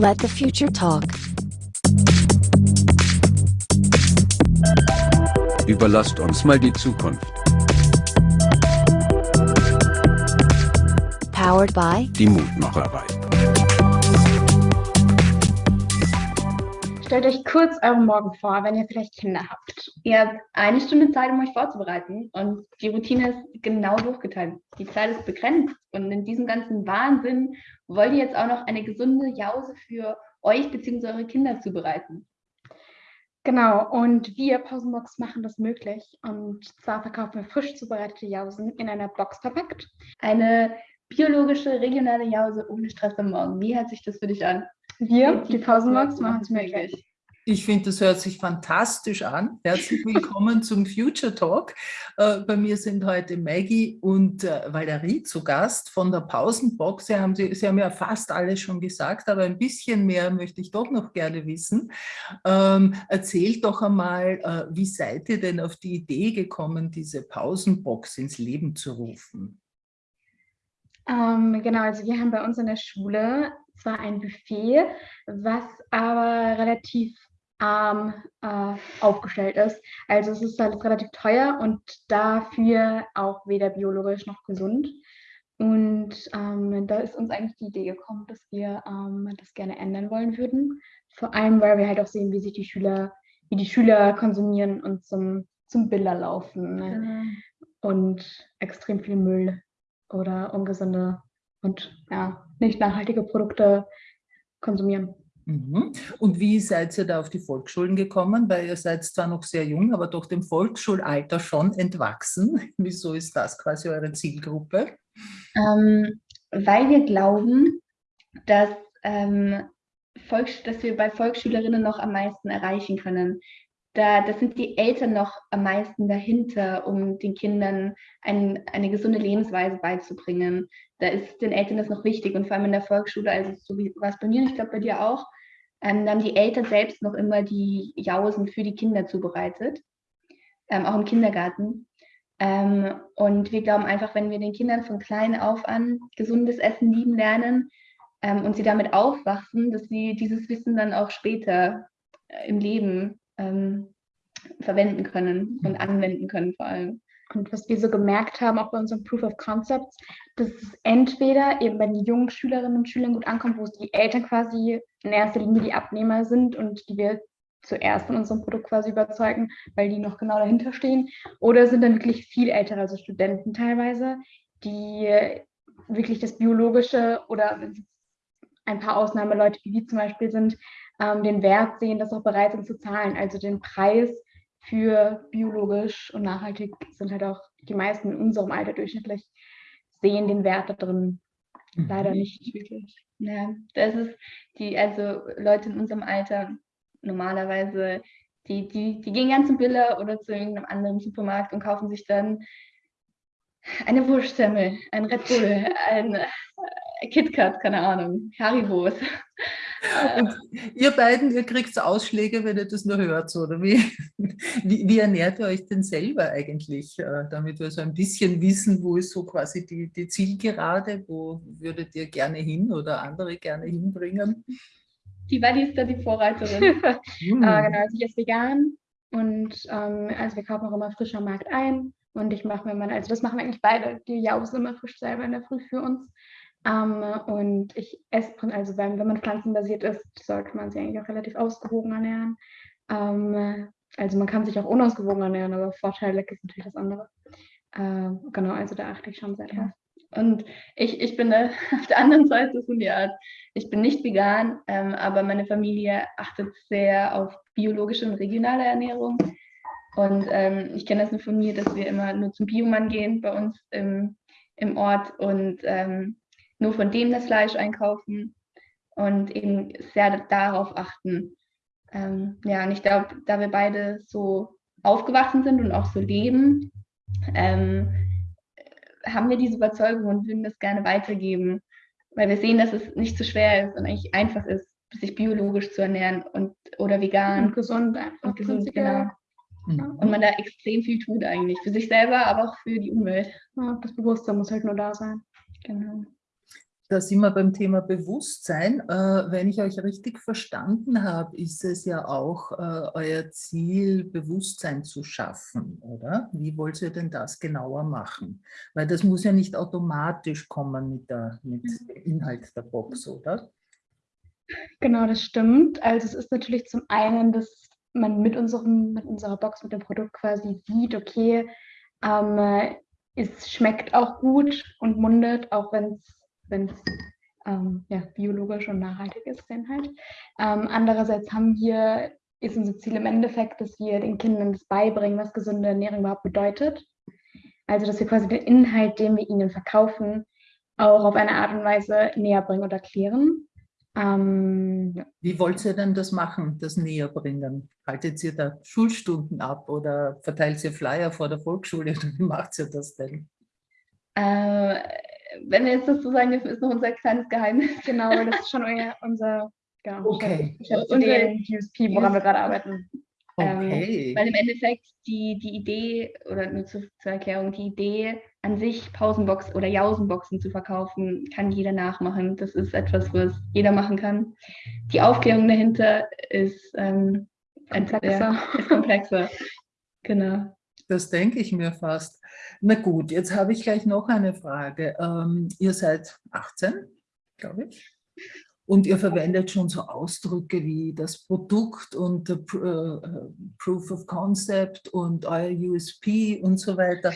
Let the future talk. Überlasst uns mal die Zukunft. Powered by Die Mutmacherei. Stellt euch kurz euren Morgen vor, wenn ihr vielleicht Kinder habt. Ihr habt eine Stunde Zeit, um euch vorzubereiten und die Routine ist genau durchgeteilt. Die Zeit ist begrenzt und in diesem ganzen Wahnsinn wollt ihr jetzt auch noch eine gesunde Jause für euch bzw. eure Kinder zubereiten. Genau, und wir Pausenbox machen das möglich. Und zwar verkaufen wir frisch zubereitete Jausen in einer Box verpackt. Eine biologische, regionale Jause ohne Stress am Morgen. Wie hört sich das für dich an? Wir, die Pausenbox, machen es möglich. Ich finde, das hört sich fantastisch an. Herzlich willkommen zum Future Talk. Äh, bei mir sind heute Maggie und äh, Valerie zu Gast von der Pausenbox. Sie haben, Sie, haben ja fast alles schon gesagt, aber ein bisschen mehr möchte ich doch noch gerne wissen. Ähm, erzählt doch einmal, äh, wie seid ihr denn auf die Idee gekommen, diese Pausenbox ins Leben zu rufen? Ähm, genau, also wir haben bei uns in der Schule zwar ein Buffet, was aber relativ arm äh, aufgestellt ist. Also es ist halt relativ teuer und dafür auch weder biologisch noch gesund. Und ähm, da ist uns eigentlich die Idee gekommen, dass wir ähm, das gerne ändern wollen würden. Vor allem, weil wir halt auch sehen, wie sich die Schüler, wie die Schüler konsumieren und zum, zum Biller laufen. Ne? Mhm. Und extrem viel Müll oder ungesunde und ja, nicht nachhaltige Produkte konsumieren. Mhm. Und wie seid ihr da auf die Volksschulen gekommen? Weil ihr seid zwar noch sehr jung, aber doch dem Volksschulalter schon entwachsen. Wieso ist das quasi eure Zielgruppe? Ähm, weil wir glauben, dass, ähm, dass wir bei Volksschülerinnen noch am meisten erreichen können da, das sind die Eltern noch am meisten dahinter, um den Kindern ein, eine gesunde Lebensweise beizubringen. Da ist den Eltern das noch wichtig und vor allem in der Volksschule, also so wie war es bei mir, ich glaube bei dir auch, ähm, da haben die Eltern selbst noch immer die Jausen für die Kinder zubereitet, ähm, auch im Kindergarten. Ähm, und wir glauben einfach, wenn wir den Kindern von klein auf an gesundes Essen lieben lernen ähm, und sie damit aufwachsen, dass sie dieses Wissen dann auch später äh, im Leben ähm, verwenden können und mhm. anwenden können vor allem. Und was wir so gemerkt haben, auch bei unseren Proof of Concepts, dass es entweder eben bei den jungen Schülerinnen und Schülern gut ankommt, wo die Eltern quasi in erster Linie die Abnehmer sind und die wir zuerst von unserem Produkt quasi überzeugen, weil die noch genau dahinter stehen. Oder sind dann wirklich viel ältere, also Studenten teilweise, die wirklich das Biologische oder ein paar Ausnahmeleute wie wir zum Beispiel sind, ähm, den Wert sehen, das auch bereit sind zu zahlen. Also den Preis für biologisch und nachhaltig sind halt auch die meisten in unserem Alter durchschnittlich sehen den Wert da drin. Leider nicht wirklich. Ja, das ist die, also Leute in unserem Alter normalerweise, die, die, die gehen ganz zum Biller oder zu irgendeinem anderen Supermarkt und kaufen sich dann eine Wurstsemmel, ein Red Bull, ein äh, KitKat, keine Ahnung, Haribos. Und ihr beiden, ihr kriegt Ausschläge, wenn ihr das nur hört, oder wie, wie, wie, ernährt ihr euch denn selber eigentlich, äh, damit wir so ein bisschen wissen, wo ist so quasi die, die Zielgerade, wo würdet ihr gerne hin oder andere gerne hinbringen? Die Wally ist da die Vorreiterin. hm. äh, genau, also ich esse vegan und ähm, also wir kaufen auch immer frisch am Markt ein und ich mache mir mal, also das machen wir eigentlich beide, die jausen immer frisch selber in der Früh für uns. Ähm, und ich esse, also wenn, wenn man pflanzenbasiert ist, sollte man sich eigentlich auch relativ ausgewogen ernähren. Ähm, also man kann sich auch unausgewogen ernähren, aber Vorteile ist natürlich das andere. Ähm, genau, also da achte ich schon sehr drauf. Und ich, ich bin auf der anderen Seite von der Art, ich bin nicht vegan, ähm, aber meine Familie achtet sehr auf biologische und regionale Ernährung. Und ähm, ich kenne das nur von mir, dass wir immer nur zum Biomann gehen bei uns im, im Ort und ähm, nur von dem das Fleisch einkaufen und eben sehr darauf achten. Ähm, ja, und ich glaube, da wir beide so aufgewachsen sind und auch so leben, ähm, haben wir diese Überzeugung und würden das gerne weitergeben, weil wir sehen, dass es nicht so schwer ist und eigentlich einfach ist, sich biologisch zu ernähren und oder vegan und gesund und gesund genau. Mhm. Und man da extrem viel tut eigentlich für sich selber, aber auch für die Umwelt. Ja, das Bewusstsein muss halt nur da sein. Genau. Da sind wir beim Thema Bewusstsein. Äh, wenn ich euch richtig verstanden habe, ist es ja auch äh, euer Ziel, Bewusstsein zu schaffen, oder? Wie wollt ihr denn das genauer machen? Weil das muss ja nicht automatisch kommen mit, der, mit mhm. dem Inhalt der Box, oder? Genau, das stimmt. Also es ist natürlich zum einen, dass man mit, unserem, mit unserer Box, mit dem Produkt quasi sieht, okay, ähm, es schmeckt auch gut und mundet, auch wenn es wenn es ähm, ja, biologisch und nachhaltig ist, der Inhalt. Ähm, andererseits haben wir, ist unser Ziel im Endeffekt, dass wir den Kindern das beibringen, was gesunde Ernährung überhaupt bedeutet. Also, dass wir quasi den Inhalt, den wir ihnen verkaufen, auch auf eine Art und Weise näher bringen und erklären. Ähm. Wie wollt ihr denn das machen, das näher bringen? Haltet ihr da Schulstunden ab oder verteilt ihr Flyer vor der Volksschule? Wie macht ihr das denn? Äh, wenn wir jetzt das so sagen dürfen, ist noch unser kleines Geheimnis. Genau, das ist schon euer, unser genau, okay. unser USP, woran wir gerade arbeiten. Ähm, okay. Ähm, weil im Endeffekt die, die Idee, oder nur zur, zur, Erklärung, die Idee an sich, Pausenbox oder Jausenboxen zu verkaufen, kann jeder nachmachen. Das ist etwas, was jeder machen kann. Die Aufklärung dahinter ist, ähm, komplexer. Ja, ist komplexer. Genau. Das denke ich mir fast. Na gut, jetzt habe ich gleich noch eine Frage. Ähm, ihr seid 18, glaube ich. Und ihr verwendet schon so Ausdrücke wie das Produkt und uh, Proof of Concept und euer USP und so weiter.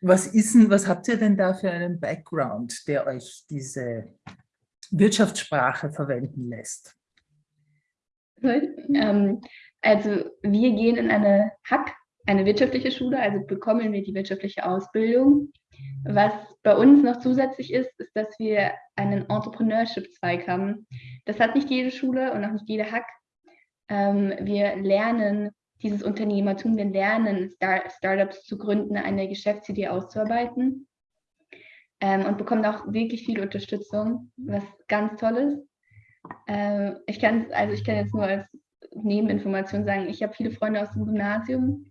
Was, ist denn, was habt ihr denn da für einen Background, der euch diese Wirtschaftssprache verwenden lässt? Ähm, also wir gehen in eine Hack eine wirtschaftliche Schule, also bekommen wir die wirtschaftliche Ausbildung. Was bei uns noch zusätzlich ist, ist, dass wir einen Entrepreneurship-Zweig haben. Das hat nicht jede Schule und auch nicht jede Hack. Ähm, wir lernen dieses Unternehmertum, wir lernen Star Startups zu gründen, eine Geschäftsidee auszuarbeiten ähm, und bekommen auch wirklich viel Unterstützung, was ganz toll ist. Ähm, ich kann also ich kann jetzt nur als Nebeninformation sagen, ich habe viele Freunde aus dem Gymnasium,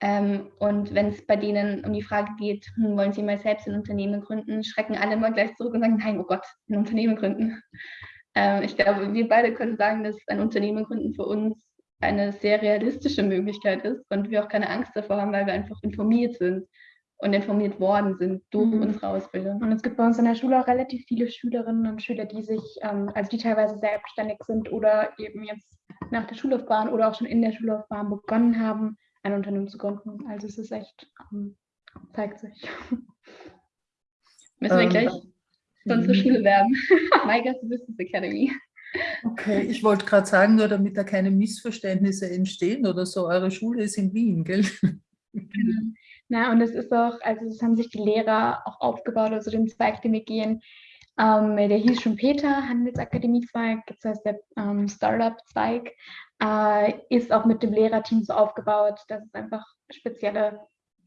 ähm, und wenn es bei denen um die Frage geht, hm, wollen sie mal selbst ein Unternehmen gründen, schrecken alle immer gleich zurück und sagen, nein, oh Gott, ein Unternehmen gründen. Ähm, ich glaube, wir beide können sagen, dass ein Unternehmen gründen für uns eine sehr realistische Möglichkeit ist und wir auch keine Angst davor haben, weil wir einfach informiert sind und informiert worden sind durch mhm. unsere Ausbildung. Und es gibt bei uns in der Schule auch relativ viele Schülerinnen und Schüler, die sich, ähm, also die teilweise selbstständig sind oder eben jetzt nach der Schullaufbahn oder auch schon in der Schullaufbahn begonnen haben, ein Unternehmen zu gründen. Also es ist echt, ähm, zeigt sich. Müssen wir ähm, gleich für unsere Schule werben. MyGas Business Academy. Okay, ich wollte gerade sagen, nur damit da keine Missverständnisse entstehen oder so, eure Schule ist in Wien, gell? Genau. Na, und es ist auch, also es haben sich die Lehrer auch aufgebaut, also den Zweig, den wir gehen, ähm, der hieß schon Peter, Handelsakademie-Zweig, das heißt der ähm, Startup-Zweig, äh, ist auch mit dem Lehrerteam so aufgebaut, dass es einfach spezielle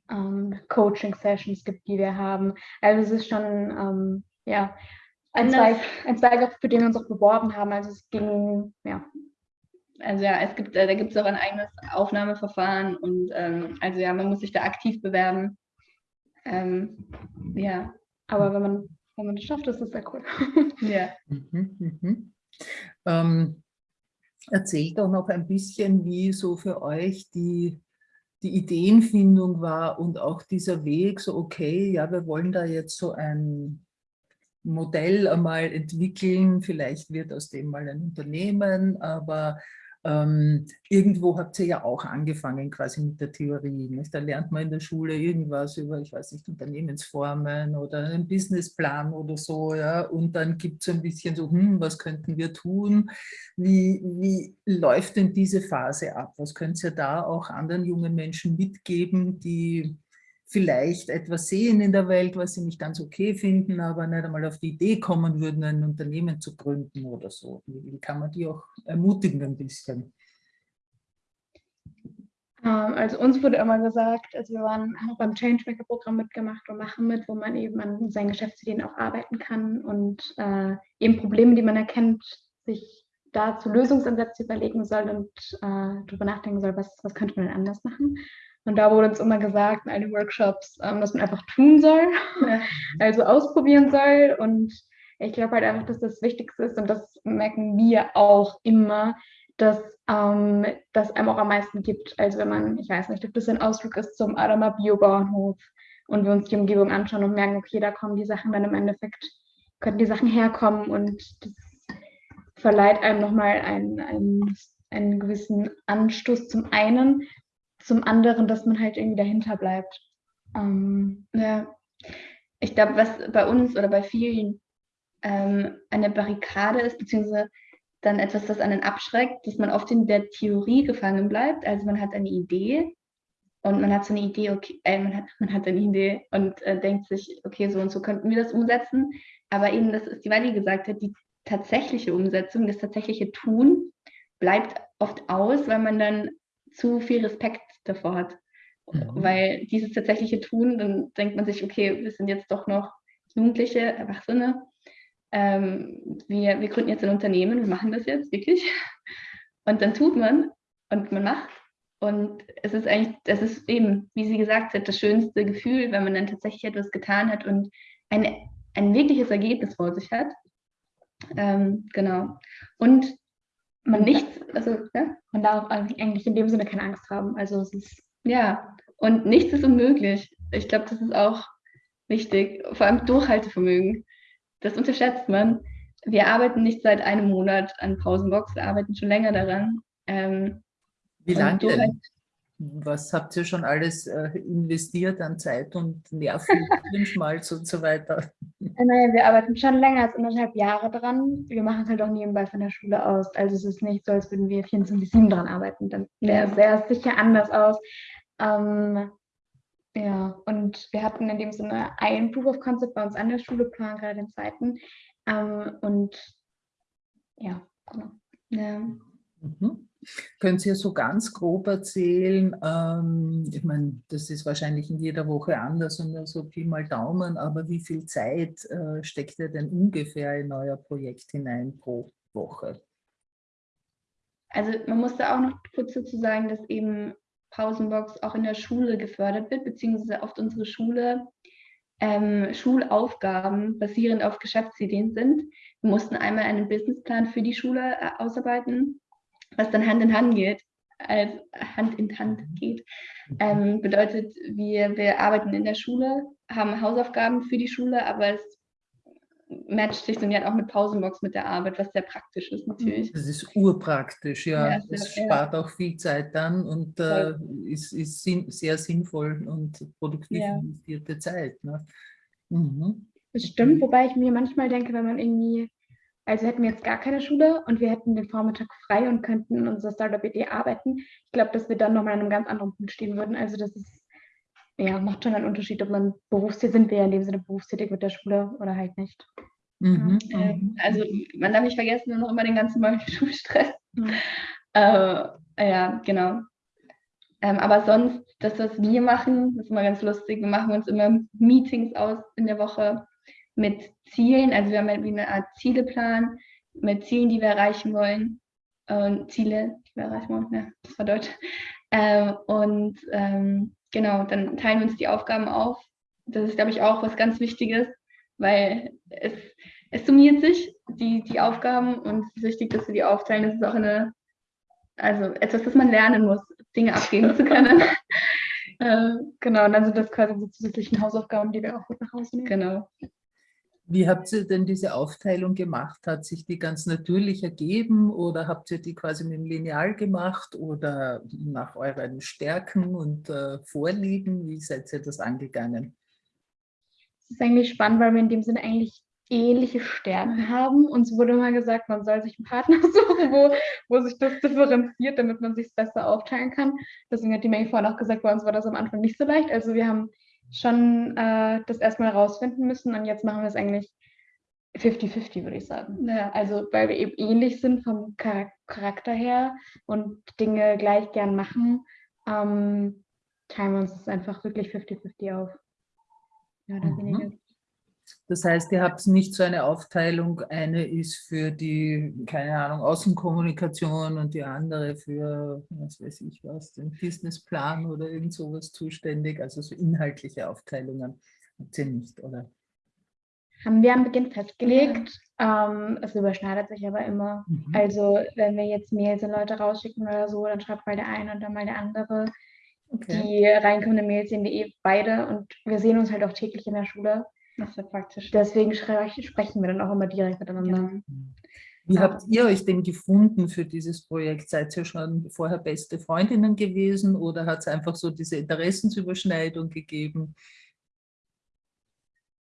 ähm, Coaching-Sessions gibt, die wir haben. Also es ist schon, ähm, ja, ein Zweig, ein Zweig, für den wir uns auch beworben haben. Also es ging, ja. Also ja, es gibt, äh, da gibt es auch ein eigenes Aufnahmeverfahren und ähm, also ja, man muss sich da aktiv bewerben. Ähm, ja. Aber wenn man wenn man das schafft, ist das sehr cool. ja. Mhm, mhm. Ähm, erzählt doch noch ein bisschen, wie so für euch die, die Ideenfindung war und auch dieser Weg, so okay, ja, wir wollen da jetzt so ein Modell einmal entwickeln, vielleicht wird aus dem mal ein Unternehmen, aber ähm, irgendwo habt ihr ja auch angefangen quasi mit der Theorie. Nicht? Da lernt man in der Schule irgendwas über, ich weiß nicht, Unternehmensformen oder einen Businessplan oder so. Ja? Und dann gibt es ein bisschen so, hm, was könnten wir tun? Wie, wie läuft denn diese Phase ab? Was könnt ihr da auch anderen jungen Menschen mitgeben, die vielleicht etwas sehen in der Welt, was sie nicht ganz okay finden, aber nicht einmal auf die Idee kommen würden, ein Unternehmen zu gründen oder so. Wie kann man die auch ermutigen ein bisschen? Ähm, also uns wurde immer gesagt, also wir waren, haben beim Changemaker-Programm mitgemacht und machen mit, wo man eben an seinen Geschäftsideen auch arbeiten kann und äh, eben Probleme, die man erkennt, sich dazu Lösungsansätze überlegen soll und äh, darüber nachdenken soll, was, was könnte man denn anders machen. Und da wurde uns immer gesagt in all den Workshops, ähm, dass man einfach tun soll, also ausprobieren soll. Und Ich glaube halt einfach, dass das Wichtigste ist und das merken wir auch immer, dass ähm, das einem auch am meisten gibt. Also wenn man, ich weiß nicht, ob das ein Ausflug ist zum Adama Biobauernhof und wir uns die Umgebung anschauen und merken, okay, da kommen die Sachen dann im Endeffekt, könnten die Sachen herkommen und das verleiht einem nochmal einen, einen, einen gewissen Anstoß zum einen, zum anderen, dass man halt irgendwie dahinter bleibt. Ähm, ja, ich glaube, was bei uns oder bei vielen ähm, eine Barrikade ist, beziehungsweise dann etwas, das einen abschreckt, dass man oft in der Theorie gefangen bleibt. Also man hat eine Idee und man hat so eine Idee, okay, äh, man, hat, man hat eine Idee und äh, denkt sich, okay, so und so könnten wir das umsetzen. Aber eben, das ist die Weile gesagt hat, die tatsächliche Umsetzung, das tatsächliche Tun bleibt oft aus, weil man dann zu viel Respekt davor hat. Mhm. Weil dieses tatsächliche Tun, dann denkt man sich, okay, wir sind jetzt doch noch Jugendliche, Erwachsene ähm, wir, wir gründen jetzt ein Unternehmen, wir machen das jetzt wirklich. Und dann tut man und man macht. Und es ist eigentlich, das ist eben, wie sie gesagt hat, das schönste Gefühl, wenn man dann tatsächlich etwas getan hat und ein, ein wirkliches Ergebnis vor sich hat. Ähm, genau. Und man nichts, also ja? man darf eigentlich in dem Sinne keine Angst haben. Also es ist. Ja, und nichts ist unmöglich. Ich glaube, das ist auch wichtig. Vor allem Durchhaltevermögen das unterschätzt man. Wir arbeiten nicht seit einem Monat an Pausenbox, wir arbeiten schon länger daran. Ähm, Wie lange? Was habt ihr schon alles äh, investiert an Zeit und Nerven, Hirnschmalz und so weiter? Äh, naja, wir arbeiten schon länger als anderthalb Jahre dran. Wir machen es halt auch nebenbei von der Schule aus. Also es ist nicht so, als würden wir 24-7 dran arbeiten. Dann wäre es sehr sicher anders aus. Ähm, ja, und wir hatten in dem Sinne ein Proof of Concept bei uns an der Schule, planen gerade den zweiten. Ähm, und ja, genau. Ja. Mhm. Können Sie so ganz grob erzählen, ähm, ich meine, das ist wahrscheinlich in jeder Woche anders und so Pi mal Daumen, aber wie viel Zeit äh, steckt ihr denn ungefähr in euer Projekt hinein pro Woche? Also man muss da auch noch kurz dazu sagen, dass eben Pausenbox auch in der Schule gefördert wird, beziehungsweise oft unsere Schule ähm, Schulaufgaben basierend auf Geschäftsideen sind. Wir mussten einmal einen Businessplan für die Schule äh, ausarbeiten, was dann Hand in Hand geht, als Hand in Hand geht. Ähm, bedeutet, wir, wir arbeiten in der Schule, haben Hausaufgaben für die Schule, aber es matcht sich dann ja auch mit Pausenbox mit der Arbeit, was sehr praktisch ist natürlich. Das ist urpraktisch, ja. ja ja, spart ja. auch viel Zeit dann und äh, ist, ist sehr sinnvoll und produktiv investierte Zeit. Ne? Mhm. Das stimmt, wobei ich mir manchmal denke, wenn man irgendwie, also hätten wir jetzt gar keine Schule und wir hätten den Vormittag frei und könnten in unserer Startup-Idee arbeiten, ich glaube, dass wir dann nochmal an einem ganz anderen Punkt stehen würden. Also das ist, ja, macht schon einen Unterschied, ob man berufstätig sind wir ja in dem Sinne berufstätig mit der Schule oder halt nicht. Mhm. Ähm, also man darf nicht vergessen, noch immer den ganzen Morgen Schulstress. Mhm. Äh, ja, genau. Ähm, aber sonst, das, was wir machen, das ist immer ganz lustig. Wir machen uns immer Meetings aus in der Woche mit Zielen. Also wir haben halt wie eine Art Zieleplan mit Zielen, die wir erreichen wollen. Und Ziele, die wir erreichen wollen. Ja, das war Deutsch. Ähm, und ähm, genau, dann teilen wir uns die Aufgaben auf. Das ist, glaube ich, auch was ganz Wichtiges, weil es, es summiert sich, die, die Aufgaben, und es ist wichtig, dass wir die aufteilen. Das ist auch eine, also etwas, das man lernen muss, Dinge abgeben zu können. äh, genau, und dann sind das quasi die zusätzlichen Hausaufgaben, die wir auch gut nach Hause nehmen. Genau. Wie habt ihr denn diese Aufteilung gemacht? Hat sich die ganz natürlich ergeben oder habt ihr die quasi mit dem Lineal gemacht oder nach euren Stärken und äh, Vorlieben? Wie seid ihr das angegangen? Es ist eigentlich spannend, weil wir in dem Sinne eigentlich ähnliche Stärken haben. Uns wurde mal gesagt, man soll sich einen Partner suchen, wo, wo sich das differenziert, damit man sich es besser aufteilen kann. Deswegen hat die Menge vorhin auch gesagt, bei uns war das am Anfang nicht so leicht. Also wir haben schon äh, das erstmal rausfinden müssen und jetzt machen wir es eigentlich 50-50, würde ich sagen. Ja. Also weil wir eben ähnlich sind vom Charakter her und Dinge gleich gern machen, ähm, teilen wir uns das einfach wirklich 50-50 auf. Ja, mhm. Das heißt, ihr habt nicht so eine Aufteilung, eine ist für die, keine Ahnung, Außenkommunikation und die andere für, was weiß ich was, den Businessplan oder irgend sowas zuständig, also so inhaltliche Aufteilungen habt ihr nicht, oder? haben wir am Beginn festgelegt. Ähm, es überschneidet sich aber immer. Mhm. Also wenn wir jetzt Mails an Leute rausschicken oder so, dann schreibt mal der eine und dann mal der andere. Okay. Die reinkommenden Mails sehen wir eh beide und wir sehen uns halt auch täglich in der Schule. Das ist ja praktisch. Deswegen sprechen wir dann auch immer direkt miteinander. Wie Ja. habt ihr euch denn gefunden für dieses Projekt? Seid ihr schon vorher beste Freundinnen gewesen oder hat es einfach so diese Interessensüberschneidung gegeben?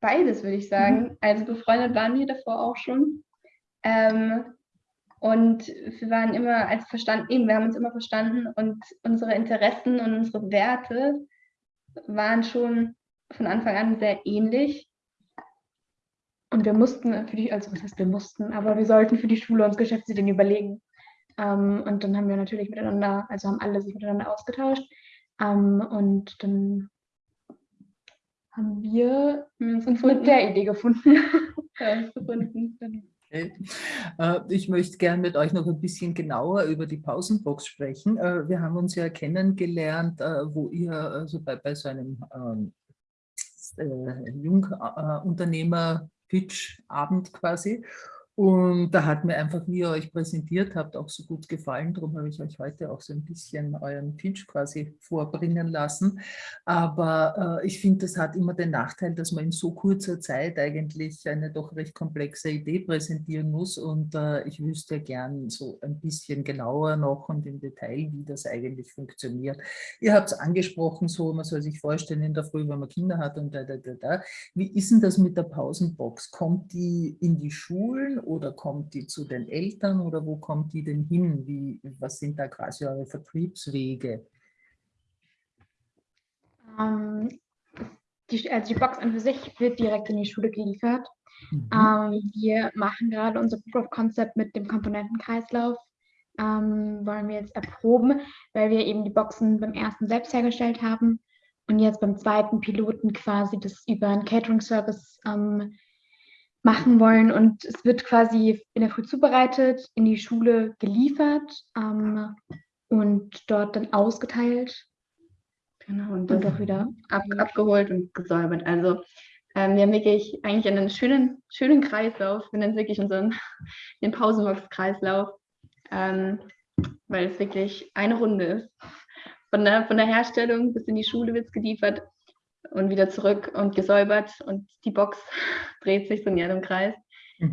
Beides, würde ich sagen. Also befreundet waren wir davor auch schon. Ähm, und wir waren immer als verstanden, eben, wir haben uns immer verstanden und unsere Interessen und unsere Werte waren schon von Anfang an sehr ähnlich. Und wir mussten für die, also was heißt wir mussten, aber wir sollten für die Schule uns Geschäftsideen überlegen. Ähm, und dann haben wir natürlich miteinander, also haben alle sich miteinander ausgetauscht. Ähm, und dann haben wir uns mit der Idee gefunden. Okay. Äh, Ich möchte gern mit euch noch ein bisschen genauer über die Pausenbox sprechen. Äh, Wir haben uns ja kennengelernt, äh, wo ihr also bei, bei so einem ähm, äh, Jungunternehmer-Pitch-Abend quasi. Und da hat mir einfach, wie ihr euch präsentiert habt, auch so gut gefallen. Darum habe ich euch heute auch so ein bisschen euren Pitch quasi vorbringen lassen. Aber äh, ich finde, das hat immer den Nachteil, dass man in so kurzer Zeit eigentlich eine doch recht komplexe Idee präsentieren muss. Und äh, ich wüsste gern so ein bisschen genauer noch und im Detail, wie das eigentlich funktioniert. Ihr habt es angesprochen, so man soll sich vorstellen in der Früh, wenn man Kinder hat und da, da, da, da. Wie ist denn das mit der Pausenbox? Kommt die in die Schulen oder kommt die zu den Eltern oder wo kommt die denn hin? Wie, was sind da quasi eure Vertriebswege? Ähm, die, also die Box an für sich wird direkt in die Schule geliefert. Mhm. Ähm, wir machen gerade unser Proof of Concept mit dem Komponentenkreislauf. Ähm, wollen wir jetzt erproben, weil wir eben die Boxen beim ersten selbst hergestellt haben und jetzt beim zweiten Piloten quasi das über einen Catering-Service ähm, machen wollen. Und es wird quasi in der Früh zubereitet, in die Schule geliefert ähm, und dort dann ausgeteilt Genau, und das auch wieder ab, abgeholt und gesäubert. Also ähm, wir haben wirklich eigentlich einen schönen, schönen Kreislauf. Wir nennen es wirklich unseren den Pausenbox-Kreislauf, ähm, weil es wirklich eine Runde ist. Von der, von der Herstellung bis in die Schule wird es geliefert und wieder zurück und gesäubert und die Box dreht sich so in ihrem Kreis.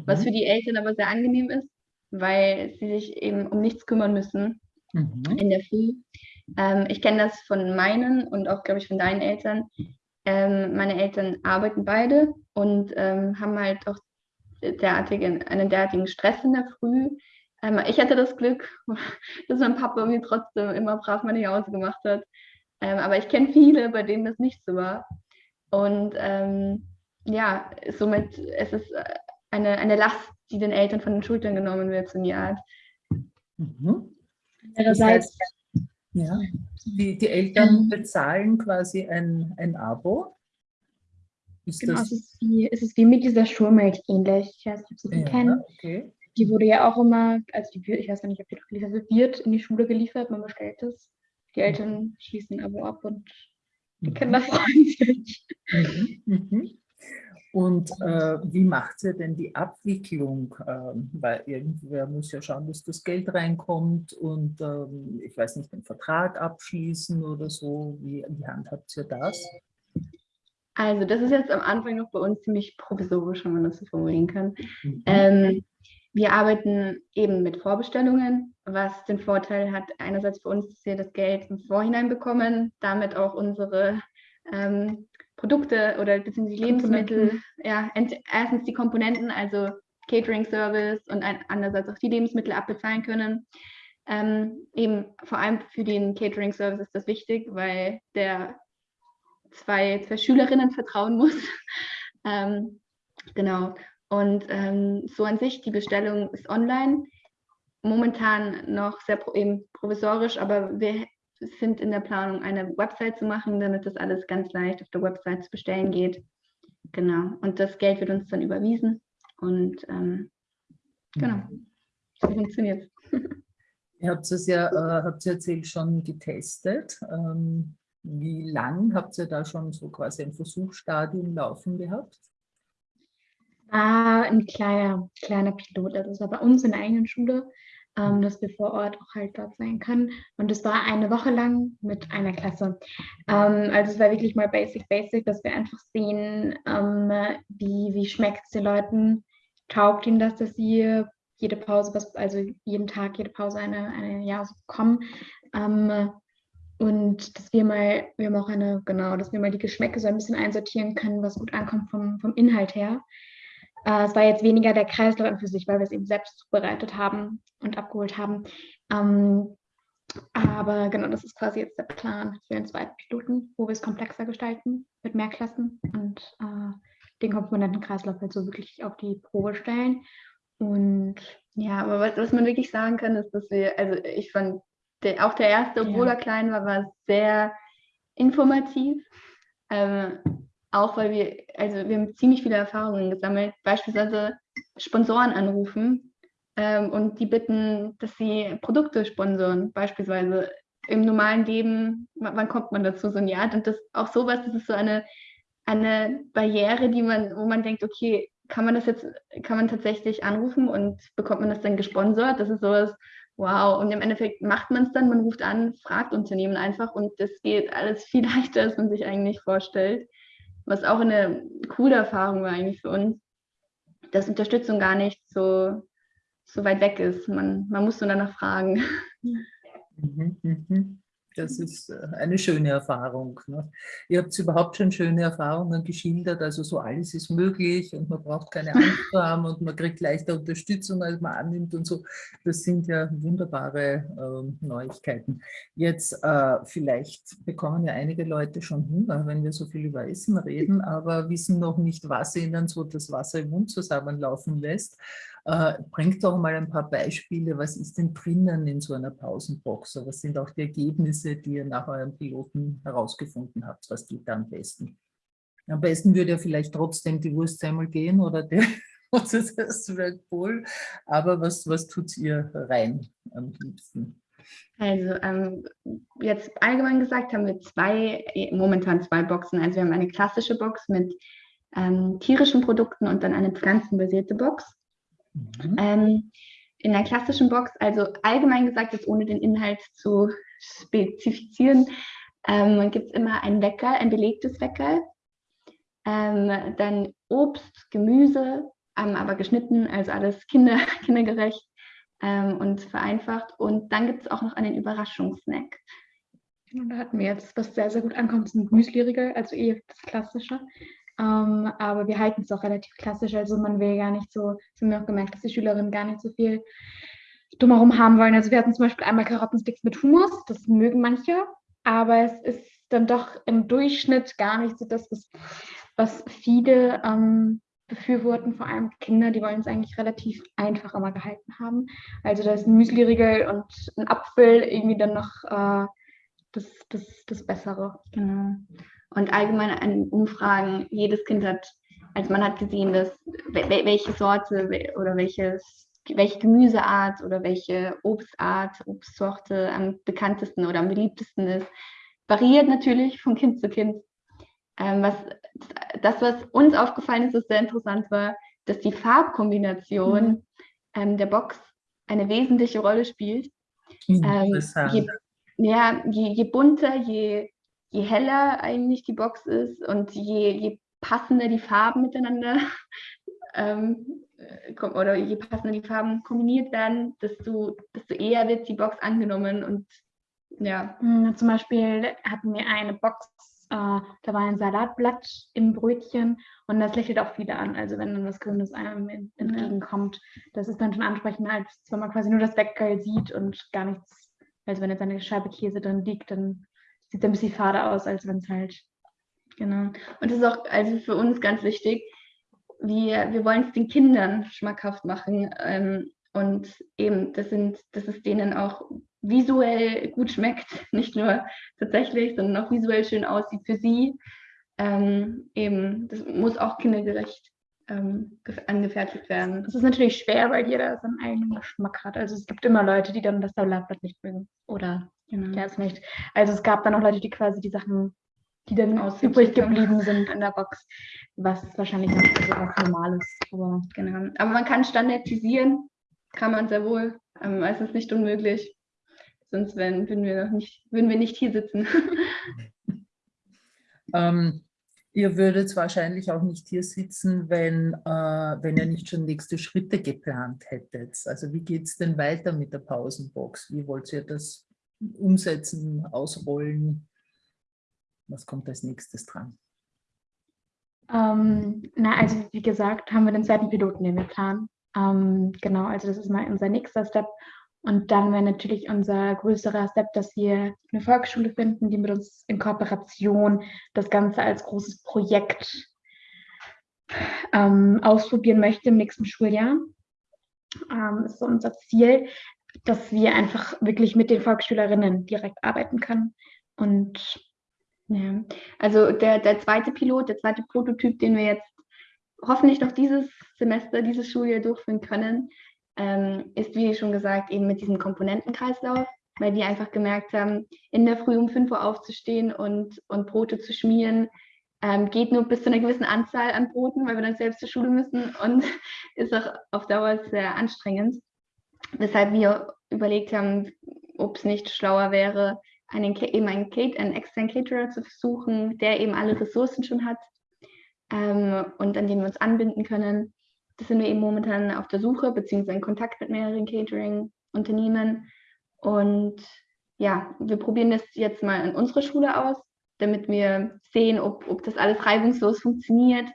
Was Mhm. für die Eltern aber sehr angenehm ist, weil sie sich eben um nichts kümmern müssen Mhm. in der Früh. Ähm, ich kenne das von meinen und auch, glaube ich, von deinen Eltern. Ähm, meine Eltern arbeiten beide und ähm, haben halt auch derartigen, einen derartigen Stress in der Früh. Ähm, ich hatte das Glück, dass mein Papa mir trotzdem immer brav meine Hause gemacht hat. Ähm, aber ich kenne viele, bei denen das nicht so war. Und ähm, ja, somit es ist es eine, eine Last, die den Eltern von den Schultern genommen wird, so in die Art. Mhm. Das andererseits. heißt, ja, die, die Eltern Ähm. bezahlen quasi ein, ein Abo. Ist Genau, das es ist, wie, es ist wie mit dieser Schulmilch ähnlich. Ich weiß nicht, ob Sie die ja, kennen. okay. Die wurde ja auch immer, also die wird, ich weiß gar nicht, ob die noch geliefert wird, wird in die Schule geliefert, man bestellt es. Die Eltern schließen ein Abo ab und die. Kinder freuen sich. Mhm, mhm. Und äh, wie macht ihr denn die Abwicklung? Ähm, weil irgendwer muss ja schauen, dass das Geld reinkommt und ähm, ich weiß nicht, den Vertrag abschließen oder so. Wie, wie handhabt ihr das? Also das ist jetzt am Anfang noch bei uns ziemlich provisorisch, wenn man das so formulieren kann. Mhm. Ähm, wir arbeiten eben mit Vorbestellungen, was den Vorteil hat, einerseits für uns, dass wir das Geld im Vorhinein bekommen, damit auch unsere ähm, Produkte oder beziehungsweise Lebensmittel, ja, erstens die Komponenten, also Catering Service und ein, andererseits auch die Lebensmittel abbezahlen können. Ähm, eben vor allem für den Catering Service ist das wichtig, weil der zwei, zwei Schülerinnen vertrauen muss. ähm, genau. Und ähm, so an sich, die Bestellung ist online. Momentan noch sehr pro, eben provisorisch, aber wir sind in der Planung, eine Website zu machen, damit das alles ganz leicht auf der Website zu bestellen geht. Genau. Und das Geld wird uns dann überwiesen. Und ähm, genau, so funktioniert es. Ihr habt es ja, äh, habt ihr erzählt, schon getestet. Ähm, wie lang habt ihr da schon so quasi ein Versuchsstadium laufen gehabt? War ein kleiner, kleiner Pilot. Also es war bei uns in der eigenen Schule, ähm, dass wir vor Ort auch halt dort sein können. Und es war eine Woche lang mit einer Klasse. Ähm, also es war wirklich mal basic, basic, dass wir einfach sehen, ähm, wie, wie schmeckt es den Leuten, taugt ihnen das, dass sie jede Pause, also jeden Tag, jede Pause eine, eine ja, so bekommen. Ähm, und dass wir mal, wir haben auch eine, genau, dass wir mal die Geschmäcke so ein bisschen einsortieren können, was gut ankommt vom, vom Inhalt her. Äh, es war jetzt weniger der Kreislauf an für sich, weil wir es eben selbst zubereitet haben und abgeholt haben. Ähm, aber genau, das ist quasi jetzt der Plan für den zweiten Piloten, wo wir es komplexer gestalten mit mehr Klassen und äh, den Komponentenkreislauf halt so wirklich auf die Probe stellen. Und ja, aber was, was man wirklich sagen kann, ist, dass wir, also ich fand, der, auch der erste, obwohl ja. er klein war, war sehr informativ. Ähm, auch weil wir, also wir haben ziemlich viele Erfahrungen gesammelt, beispielsweise Sponsoren anrufen ähm, und die bitten, dass sie Produkte sponsoren, beispielsweise im normalen Leben, wann kommt man dazu, so ein Jahr? Und das auch sowas, das ist so eine, eine Barriere, die man, wo man denkt, okay, kann man das jetzt, kann man tatsächlich anrufen und bekommt man das dann gesponsert? Das ist sowas, wow. Und im Endeffekt macht man es dann, man ruft an, fragt Unternehmen einfach und das geht alles viel leichter, als man sich eigentlich vorstellt. Was auch eine coole Erfahrung war eigentlich für uns, dass Unterstützung gar nicht so, so weit weg ist. Man, man muss nur danach fragen. Mhm, mhm. Das ist äh, eine schöne Erfahrung. Ne? Ihr habt überhaupt schon schöne Erfahrungen geschildert, also so alles ist möglich und man braucht keine Angst zu haben und man kriegt leichter Unterstützung, als man annimmt und so. Das sind ja wunderbare äh, Neuigkeiten. Jetzt äh, vielleicht bekommen ja einige Leute schon Hunger, wenn wir so viel über Essen reden, aber wissen noch nicht, was ihnen so das Wasser im Mund zusammenlaufen lässt. Äh, bringt doch mal ein paar Beispiele, was ist denn drinnen in so einer Pausenbox? Was sind auch die Ergebnisse, die ihr nach eurem Piloten herausgefunden habt? Was geht da am besten? Am besten würde ja vielleicht trotzdem die Wurstsemmel gehen oder der das wäre cool. Aber was, was tut ihr rein am liebsten? Also ähm, jetzt allgemein gesagt haben wir zwei, momentan zwei Boxen. Also wir haben eine klassische Box mit ähm, tierischen Produkten und dann eine pflanzenbasierte Box. Mhm. Ähm, in der klassischen Box, also allgemein gesagt, jetzt ohne den Inhalt zu spezifizieren, ähm, gibt es immer ein Wecker, ein belegtes Wecker, ähm, dann Obst, Gemüse, ähm, aber geschnitten, also alles kinder, kindergerecht ähm, und vereinfacht. Und dann gibt es auch noch einen Überraschungssnack. Und da hatten wir jetzt, was sehr, sehr gut ankommt, sind Müsli-Riegel, also eher das Klassische. Ähm, aber wir halten es auch relativ klassisch. Also man will gar nicht so, das haben wir auch gemerkt, dass die Schülerinnen gar nicht so viel drumherum haben wollen. Also wir hatten zum Beispiel einmal Karottensticks mit Hummus, das mögen manche, aber es ist dann doch im Durchschnitt gar nicht so das, was, was viele ähm, befürworten, vor allem Kinder, die wollen es eigentlich relativ einfach immer gehalten haben. Also da ist ein Müsli-Riegel und ein Apfel irgendwie dann noch äh, das, das, das Bessere. Genau. Und allgemein an Umfragen, jedes Kind hat, also man hat gesehen, dass welche Sorte oder welches, welche Gemüseart oder welche Obstart, Obstsorte am bekanntesten oder am beliebtesten ist, variiert natürlich von Kind zu Kind. Ähm, was, das, was uns aufgefallen ist, was sehr interessant war, dass die Farbkombination mhm. ähm, der Box eine wesentliche Rolle spielt. Ähm, je, ja, je, je bunter, je je heller eigentlich die Box ist und je, je passender die Farben miteinander ähm, oder je passender die Farben kombiniert werden, desto, desto eher wird die Box angenommen und ja. Hm, zum Beispiel hatten wir eine Box, äh, da war ein Salatblatt im Brötchen und das lächelt auch viele an. Also wenn dann was Grünes einem entgegenkommt, das ist dann schon ansprechend, als wenn man quasi nur das Weggeil sieht und gar nichts. Also wenn jetzt eine Scheibe Käse drin liegt, dann sieht ein bisschen fade aus, als wenn es halt. Genau. Und das ist auch also für uns ganz wichtig. Wir, wir wollen es den Kindern schmackhaft machen. Ähm, und eben, das sind, dass es denen auch visuell gut schmeckt, nicht nur tatsächlich, sondern auch visuell schön aussieht für sie. Ähm, eben, das muss auch kindergerecht ähm, angefertigt werden. Das ist natürlich schwer, weil jeder seinen eigenen Geschmack hat. Also es gibt immer Leute, die dann das Salatblatt nicht mögen oder genau. ja, es nicht. Also es gab dann auch Leute, die quasi die Sachen die dann übrig geblieben sind in der Box, was wahrscheinlich noch so was Normales. Aber, genau. Aber man kann standardisieren, kann man sehr wohl. Ähm, es ist nicht unmöglich. Sonst wenn, würden, wir noch nicht, würden wir nicht hier sitzen. ähm, ihr würdet wahrscheinlich auch nicht hier sitzen, wenn, äh, wenn ihr nicht schon nächste Schritte geplant hättet. Also wie geht es denn weiter mit der Pausenbox? Wie wollt ihr das umsetzen, ausrollen? Was kommt als nächstes dran? Ähm, na, also wie gesagt, haben wir den zweiten Piloten, den wir planen. Ähm, genau, also das ist mal unser nächster Step. Und dann wäre natürlich unser größerer Step, dass wir eine Volksschule finden, die mit uns in Kooperation das Ganze als großes Projekt ähm, ausprobieren möchte im nächsten Schuljahr. Ähm, ist so unser Ziel, dass wir einfach wirklich mit den Volksschülerinnen direkt arbeiten können. Und ja, also der, der zweite Pilot, der zweite Prototyp, den wir jetzt hoffentlich noch dieses Semester, dieses Schuljahr durchführen können, ähm, ist, wie schon gesagt, eben mit diesem Komponentenkreislauf, weil wir einfach gemerkt haben, in der Früh um 5 Uhr aufzustehen und, und Brote zu schmieren, ähm, geht nur bis zu einer gewissen Anzahl an Broten, weil wir dann selbst zur Schule müssen und ist auch auf Dauer sehr anstrengend. Weshalb wir überlegt haben, ob es nicht schlauer wäre, einen, eben einen, einen externen Caterer zu suchen, der eben alle Ressourcen schon hat ähm, und an den wir uns anbinden können. Das sind wir eben momentan auf der Suche, beziehungsweise in Kontakt mit mehreren Catering-Unternehmen. Und ja, wir probieren das jetzt mal in unserer Schule aus, damit wir sehen, ob, ob das alles reibungslos funktioniert,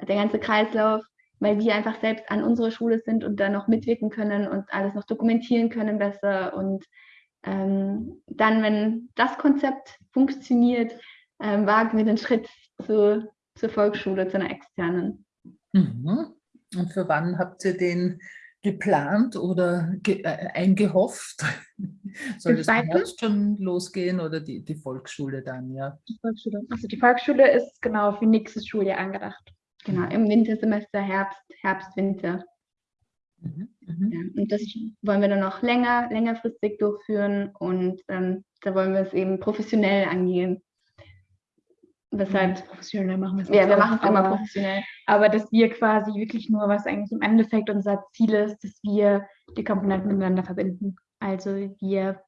der ganze Kreislauf, weil wir einfach selbst an unserer Schule sind und da noch mitwirken können und alles noch dokumentieren können besser und ähm, dann, wenn das Konzept funktioniert, ähm, wagen wir den Schritt zu, zur Volksschule, zu einer externen. Mhm. Und für wann habt ihr den geplant oder ge äh, eingehofft? Soll das Herbst schon losgehen oder die, die Volksschule dann, ja? Die Volksschule. Also die Volksschule ist genau für nächstes Schuljahr angedacht. Genau, im Wintersemester, Herbst, Herbst, Winter. Mhm. Mhm. Ja, und das wollen wir dann noch länger, längerfristig durchführen und ähm, da wollen wir es eben professionell angehen. Weshalb mhm. professionell machen wir es. Ja, wir machen es immer professionell. Aber dass wir quasi wirklich nur, was eigentlich im Endeffekt unser Ziel ist, dass wir die Komponenten miteinander verbinden. Also wir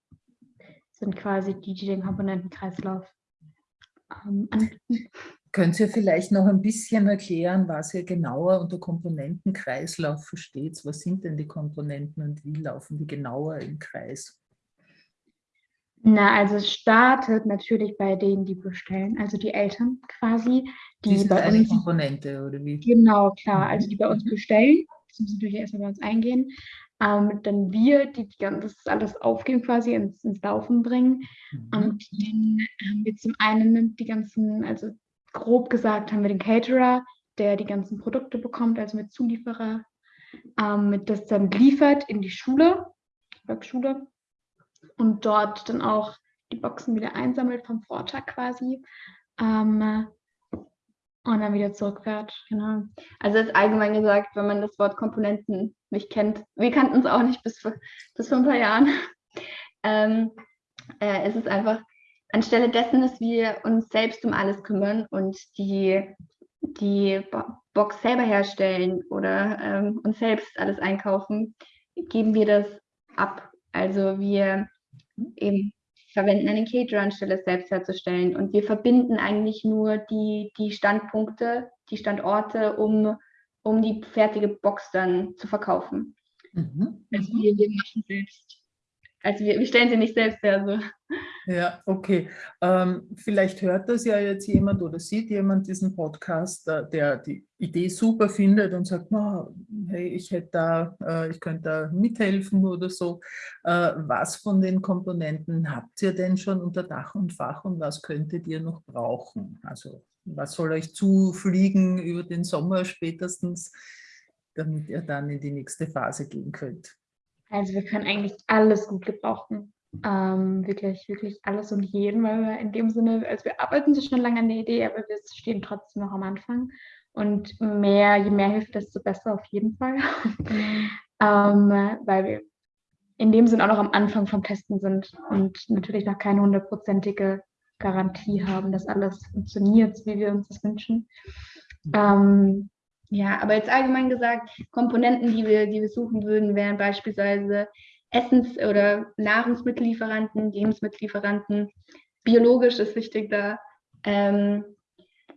sind quasi die, die den Komponentenkreislauf ähm, anbieten. Könnt ihr vielleicht noch ein bisschen erklären, was ihr genauer unter Komponentenkreislauf versteht? Was sind denn die Komponenten und wie laufen die genauer im Kreis? Na, also es startet natürlich bei denen, die bestellen, also die Eltern quasi. Die, die bei eine uns, Komponente, oder wie? Genau, klar. Also die bei uns mhm. bestellen, das müssen natürlich erstmal bei uns eingehen. Ähm, dann wir, die, die das alles aufgeben, quasi ins, ins Laufen bringen. Mhm. Und dann haben wir zum einen die ganzen, also grob gesagt haben wir den Caterer, der die ganzen Produkte bekommt, also mit Zulieferer, ähm, das dann liefert in die Schule, Volksschule, und dort dann auch die Boxen wieder einsammelt vom Vortag quasi. Ähm, und dann wieder zurückfährt, genau. Also ist allgemein gesagt, wenn man das Wort Komponenten nicht kennt, wir kannten es auch nicht bis, bis vor ein paar Jahren, ähm, äh, es ist einfach anstelle dessen, dass wir uns selbst um alles kümmern und die, die Box selber herstellen oder ähm, uns selbst alles einkaufen, geben wir das ab. Also wir eben verwenden einen Caterer anstelle es selbst herzustellen und wir verbinden eigentlich nur die, die Standpunkte, die Standorte, um, um die fertige Box dann zu verkaufen. Mhm. Also wir, wir machen selbst also wir, wir stellen sie nicht selbst her. So. Ja, okay. Ähm, vielleicht hört das ja jetzt jemand oder sieht jemand diesen Podcast, äh, der die Idee super findet und sagt, oh, hey, ich hätte da, äh, ich könnte da mithelfen oder so. Äh, was von den Komponenten habt ihr denn schon unter Dach und Fach und was könntet ihr noch brauchen? Also was soll euch zufliegen über den Sommer spätestens, damit ihr dann in die nächste Phase gehen könnt? Also wir können eigentlich alles gut gebrauchen. Ähm, wirklich, wirklich alles und jeden, weil wir in dem Sinne, also wir arbeiten schon lange an der Idee, aber wir stehen trotzdem noch am Anfang. Und mehr, je mehr hilft, desto besser auf jeden Fall. Mhm. ähm, weil wir in dem Sinne auch noch am Anfang vom Testen sind und natürlich noch keine hundertprozentige Garantie haben, dass alles funktioniert, wie wir uns das wünschen. Ähm, ja, aber jetzt allgemein gesagt, Komponenten, die wir, die wir suchen würden, wären beispielsweise Essens- oder Nahrungsmittellieferanten, Lebensmittellieferanten. Biologisch ist wichtig da. Ähm,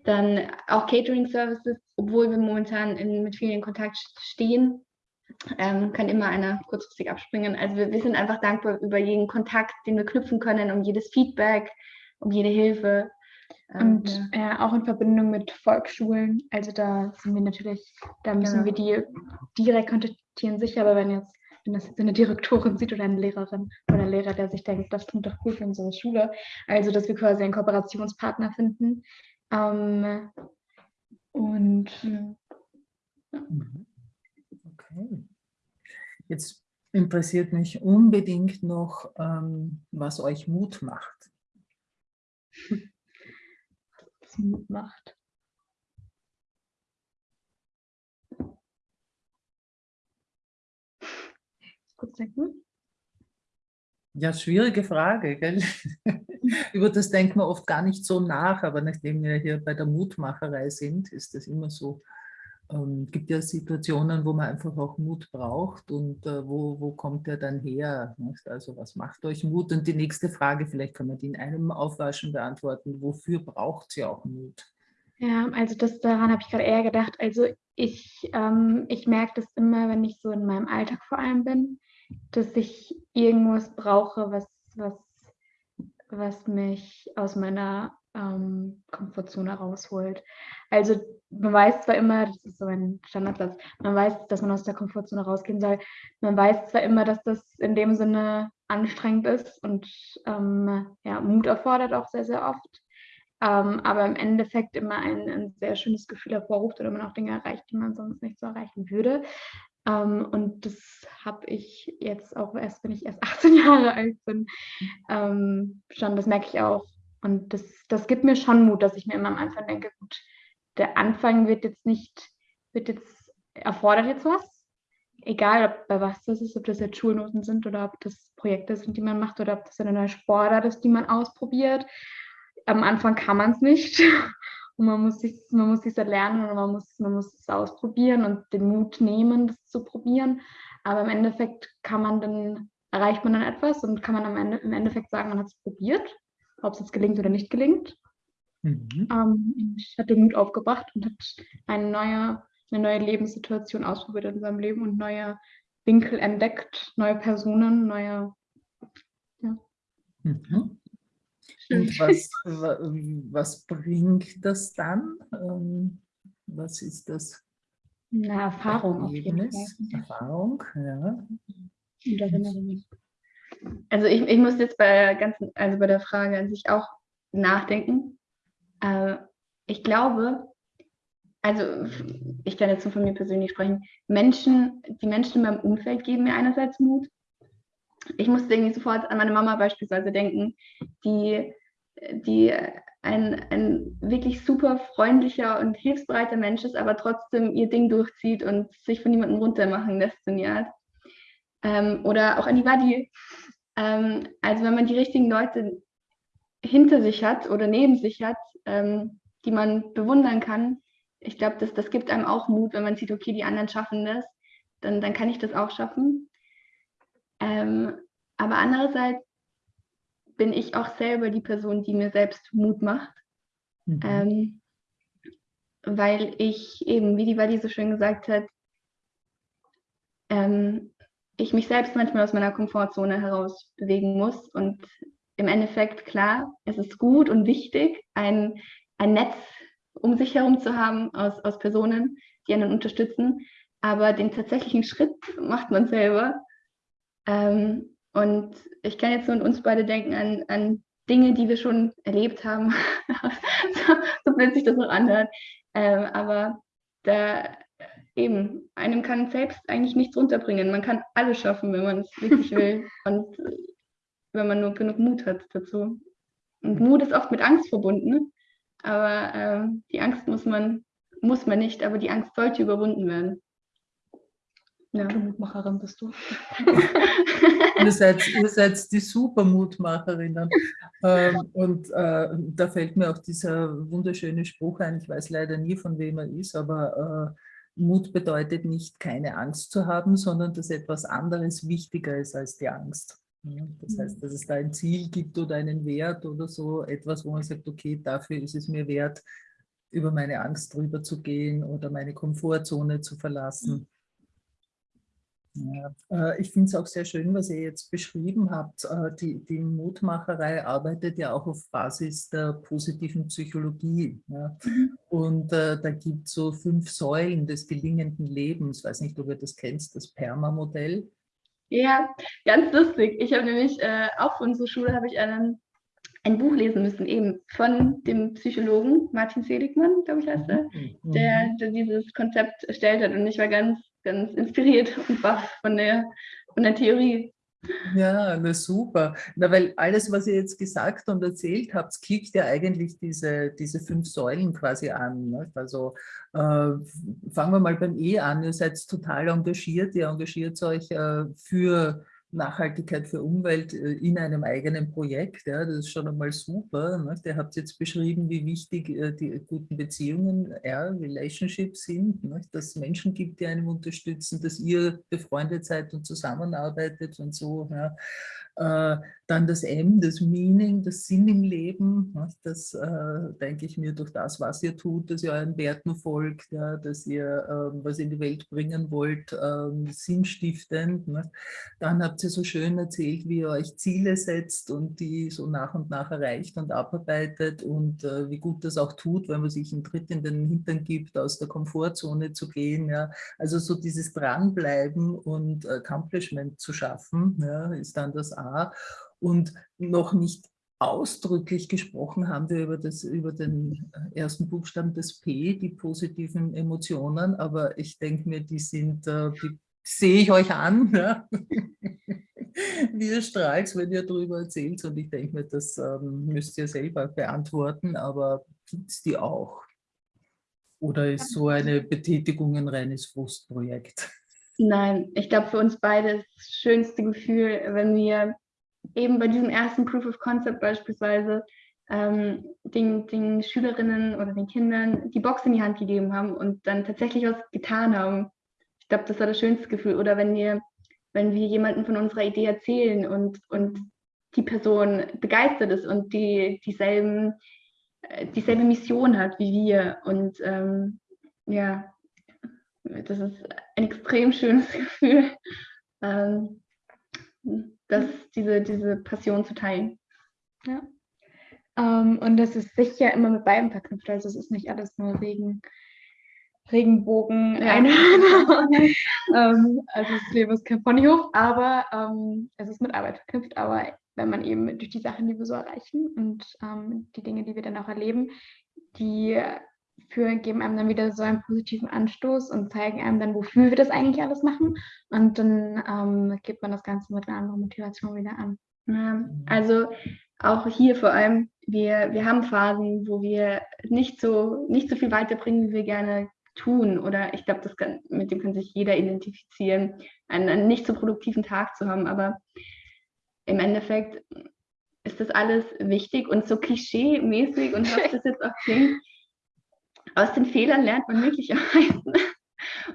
dann auch Catering-Services, obwohl wir momentan in, mit vielen in Kontakt stehen, ähm, kann immer einer kurzfristig abspringen. Also wir, wir, sind einfach dankbar über jeden Kontakt, den wir knüpfen können, um jedes Feedback, um jede Hilfe. Ähm, und ja. Ja, auch in Verbindung mit Volksschulen. Also da sind wir natürlich, da müssen genau. wir die direkt kontaktieren, sicher, aber wenn jetzt wenn das jetzt eine Direktorin sieht oder eine Lehrerin oder ein Lehrer, der sich denkt, das klingt doch gut für unsere Schule. Also, dass wir quasi einen Kooperationspartner finden. Ähm, und ja. Okay. Jetzt interessiert mich unbedingt noch, ähm, was euch Mut macht. Was Mut macht. Kurz denken. Ja, schwierige Frage. Gell? Über das denkt man oft gar nicht so nach, aber nachdem wir hier bei der Mutmacherei sind, ist das immer so. Ähm, gibt ja Situationen, wo man einfach auch Mut braucht und äh, wo, wo kommt der dann her? Nicht? Also was macht euch Mut? Und die nächste Frage, vielleicht kann man die in einem Aufwaschen beantworten, wofür braucht sie auch Mut? Ja, also das daran habe ich gerade eher gedacht. Also ich, ähm, ich merke das immer, wenn ich so in meinem Alltag vor allem bin, dass ich irgendwas brauche, was, was, was mich aus meiner ähm, Komfortzone rausholt. Also man weiß zwar immer, das ist so ein Standardsatz, man weiß, dass man aus der Komfortzone rausgehen soll. Man weiß zwar immer, dass das in dem Sinne anstrengend ist und ähm, ja, Mut erfordert auch sehr, sehr oft. Ähm, aber im Endeffekt immer ein, ein, sehr schönes Gefühl hervorruft oder man auch Dinge erreicht, die man sonst nicht so erreichen würde. Ähm, und das habe ich jetzt auch erst, wenn ich erst 18 Jahre alt bin, ähm, schon, das merke ich auch. Und das, das gibt mir schon Mut, dass ich mir immer am Anfang denke, gut, der Anfang wird jetzt nicht, wird jetzt, erfordert jetzt was. Egal, ob bei was das ist, ob das jetzt Schulnoten sind oder ob das Projekte sind, die man macht oder ob das eine neue Sportart ist, die man ausprobiert. Am Anfang kann man es nicht. Und man muss sich, man muss sich lernen und man muss, man muss es ausprobieren und den Mut nehmen, das zu probieren. Aber im Endeffekt kann man dann, erreicht man dann etwas und kann man am Ende, im Endeffekt sagen, man hat es probiert, ob es jetzt gelingt oder nicht gelingt. Mhm. Ähm, hat den Mut aufgebracht und hat eine neue, eine neue Lebenssituation ausprobiert in seinem Leben und neue Winkel entdeckt, neue Personen, neue. Ja. Mhm. Und was, was bringt das dann? Ähm, was ist das? Eine Erfahrung auf jeden Fall. Erfahrung, ja. Also ich, ich muss jetzt bei der ganzen, also bei der Frage an sich auch nachdenken. Äh, ich glaube, also ich kann jetzt nur von mir persönlich sprechen, Menschen, die Menschen in meinem Umfeld geben mir einerseits Mut ich musste irgendwie sofort an meine Mama beispielsweise denken, die, die ein, ein wirklich super freundlicher und hilfsbereiter Mensch ist, aber trotzdem ihr Ding durchzieht und sich von niemandem runtermachen lässt die Art. Ähm, oder auch an die Wadi. Ähm, also wenn man die richtigen Leute hinter sich hat oder neben sich hat, ähm, die man bewundern kann, ich glaube, das, das gibt einem auch Mut, wenn man sieht, okay, die anderen schaffen das, dann, dann kann ich das auch schaffen. Ähm, aber andererseits bin ich auch selber die Person, die mir selbst Mut macht. Mhm. Ähm, weil ich eben, wie die Wadi so schön gesagt hat, ähm, ich mich selbst manchmal aus meiner Komfortzone heraus bewegen muss. Und im Endeffekt, klar, es ist gut und wichtig, ein, ein Netz um sich herum zu haben aus, aus Personen, die einen unterstützen. Aber den tatsächlichen Schritt macht man selber. Ähm, und ich kann jetzt nur an uns beide denken, an, an Dinge, die wir schon erlebt haben, so, so sich das noch anhört. Ähm, aber da eben, einem kann selbst eigentlich nichts runterbringen. Man kann alles schaffen, wenn man es wirklich will und wenn man nur genug Mut hat dazu. Und Mut ist oft mit Angst verbunden, aber ähm, die Angst muss man, muss man nicht, aber die Angst sollte überwunden werden. Ja. Mutmacherin bist du. ihr, seid, ihr seid die Supermutmacherinnen. Ähm, und äh, da fällt mir auch dieser wunderschöne Spruch ein, ich weiß leider nie, von wem er ist, aber äh, Mut bedeutet nicht, keine Angst zu haben, sondern dass etwas anderes wichtiger ist als die Angst. Das heißt, dass es da ein Ziel gibt oder einen Wert oder so, etwas, wo man sagt, okay, dafür ist es mir wert, über meine Angst drüber zu gehen oder meine Komfortzone zu verlassen. Ja, äh, ich finde es auch sehr schön, was ihr jetzt beschrieben habt. Äh, die, die Mutmacherei arbeitet ja auch auf Basis der positiven Psychologie. Ja. Mhm. Und äh, da gibt es so fünf Säulen des gelingenden Lebens. Ich weiß nicht, ob ihr das kennst, das PERMA-Modell. Ja, ganz lustig. Ich habe nämlich äh, auch für unsere Schule habe ich einen, ein Buch lesen müssen, eben von dem Psychologen Martin Seligmann, glaube ich heißt er, mhm. der, der dieses Konzept erstellt hat. Und ich war ganz ganz inspiriert und baff von der, von der Theorie. Ja, na super. Na, weil alles, was ihr jetzt gesagt und erzählt habt, klickt ja eigentlich diese, diese fünf Säulen quasi an. Ne? Also äh, fangen wir mal beim E an. Ihr seid total engagiert, ihr engagiert euch äh, für Nachhaltigkeit für Umwelt äh, in einem eigenen Projekt. Ja, das ist schon einmal super. Ne? Der hat jetzt beschrieben, wie wichtig äh, die guten Beziehungen, ja, Relationships sind, ne? dass es Menschen gibt, die einem unterstützen, dass ihr befreundet seid und zusammenarbeitet und so. Ja. Äh, dann das M, das Meaning, das Sinn im Leben, ne, das äh, denke ich mir durch das, was ihr tut, dass ihr euren Werten folgt, dass ihr ähm, was in die Welt bringen wollt, ähm, sinnstiftend. Ne. Dann habt ihr so schön erzählt, wie ihr euch Ziele setzt und die so nach und nach erreicht und abarbeitet und äh, wie gut das auch tut, wenn man sich einen Tritt in den Hintern gibt, aus der Komfortzone zu gehen. Also so dieses Dranbleiben und Accomplishment zu schaffen, ist dann das Und noch nicht ausdrücklich gesprochen haben wir über, das, über den ersten Buchstaben des P, die positiven Emotionen, aber ich denke mir, die sind, äh, die sehe ich euch an, ja? wie ihr strahlt, wenn ihr darüber erzählt und ich denke mir, das ähm, müsst ihr selber beantworten, aber gibt es die auch? Oder ist so eine Betätigung ein reines Frustprojekt? Nein, ich glaube für uns beide das schönste Gefühl, wenn wir eben bei diesem ersten Proof of Concept beispielsweise ähm, den, den Schülerinnen oder den Kindern die Box in die Hand gegeben haben und dann tatsächlich was getan haben. Ich glaube, das war das schönste Gefühl. Oder wenn wir, wenn wir jemanden von unserer Idee erzählen und, und die Person begeistert ist und die dieselben, äh, dieselbe Mission hat wie wir. Und ähm, ja, das ist ein extrem schönes Gefühl. Ähm, das, diese, diese Passion zu teilen. Ja. Ähm, und das ist sicher immer mit beiden verknüpft. Also es ist nicht alles nur Regen, Regenbogen, ja. ähm, also das Leben ist kein Ponyhof, aber ähm, es ist mit Arbeit verknüpft. Aber wenn man eben durch die Sachen, die wir so erreichen und die Dinge, die wir dann auch erleben, die für, geben einem dann wieder so einen positiven Anstoß und zeigen einem dann, wofür wir das eigentlich alles machen. Und dann ähm, gibt man das Ganze mit einer anderen Motivation wieder an. Ja, also auch hier vor allem, wir, wir haben Phasen, wo wir nicht so, nicht so viel weiterbringen, wie wir gerne tun. Oder ich glaube, mit dem kann sich jeder identifizieren, einen, einen nicht so produktiven Tag zu haben. Aber im Endeffekt ist das alles wichtig und so klischee-mäßig und was das jetzt auch klingt, aus den Fehlern lernt man wirklich am meisten.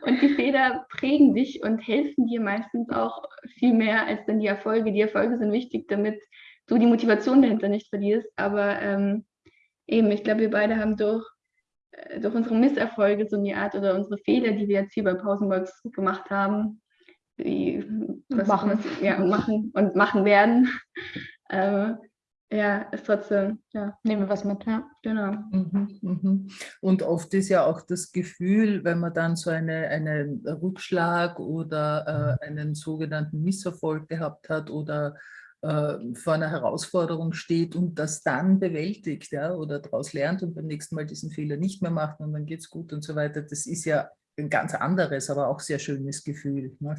Und die Fehler prägen dich und helfen dir meistens auch viel mehr als dann die Erfolge. Die Erfolge sind wichtig, damit du die Motivation dahinter nicht verlierst. Aber ähm, eben, ich glaube, wir beide haben durch, äh, durch unsere Misserfolge so eine Art oder unsere Fehler, die wir jetzt hier bei Pausenbox gemacht haben, wie, was machen. Was, ja, machen und machen werden, äh, ja, ist trotzdem, ja, nehmen wir was mit, ja, genau. Mhm, mhm. Und oft ist ja auch das Gefühl, wenn man dann so eine, einen Rückschlag oder äh, einen sogenannten Misserfolg gehabt hat oder äh, vor einer Herausforderung steht und das dann bewältigt ja, oder daraus lernt und beim nächsten Mal diesen Fehler nicht mehr macht und dann geht es gut und so weiter, das ist ja ein ganz anderes, aber auch sehr schönes Gefühl. Ne?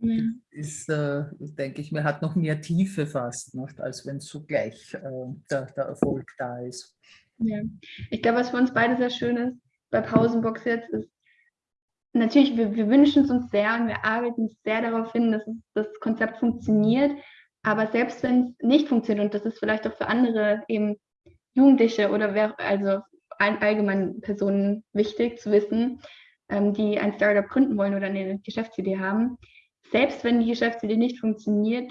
Ja. ist, äh, denke ich mir, hat noch mehr Tiefe fast, nicht? als wenn zugleich äh, der, der, Erfolg da ist. Ja. Ich glaube, was für uns beide sehr schön ist, bei Pausenbox jetzt, ist natürlich, wir, wir wünschen es uns sehr und wir arbeiten sehr darauf hin, dass es, das Konzept funktioniert. Aber selbst wenn es nicht funktioniert, und das ist vielleicht auch für andere eben Jugendliche oder wer, also allgemein Personen wichtig zu wissen, ähm, die ein Startup gründen wollen oder eine Geschäftsidee haben, selbst wenn die Geschäftsidee nicht funktioniert,